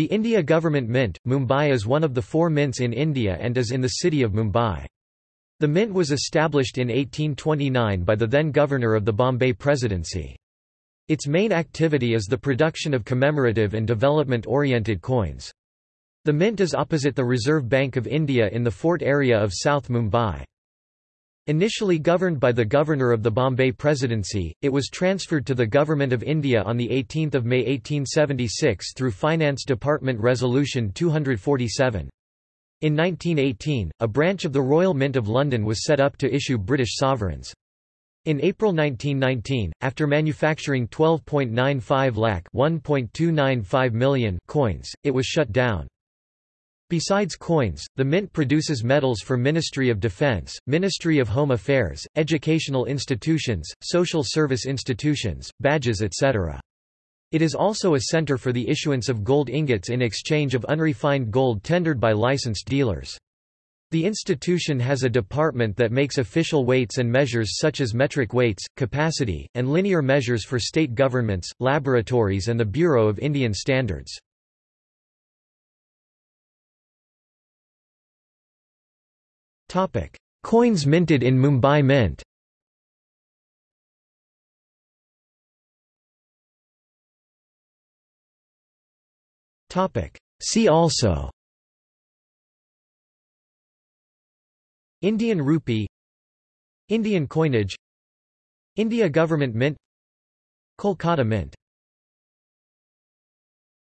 The India Government Mint, Mumbai is one of the four mints in India and is in the city of Mumbai. The mint was established in 1829 by the then governor of the Bombay Presidency. Its main activity is the production of commemorative and development-oriented coins. The mint is opposite the Reserve Bank of India in the fort area of South Mumbai. Initially governed by the Governor of the Bombay Presidency, it was transferred to the Government of India on 18 May 1876 through Finance Department Resolution 247. In 1918, a branch of the Royal Mint of London was set up to issue British sovereigns. In April 1919, after manufacturing 12.95 lakh (1.295 million) coins, it was shut down. Besides coins, the Mint produces medals for Ministry of Defence, Ministry of Home Affairs, educational institutions, social service institutions, badges etc. It is also a centre for the issuance of gold ingots in exchange of unrefined gold tendered by licensed dealers. The institution has a department that makes official weights and measures such as metric weights, capacity, and linear measures for state governments, laboratories and the Bureau of Indian Standards. Topic: Coins minted in Mumbai Mint. Topic: See also. Indian rupee. Indian coinage. India Government Mint. Kolkata Mint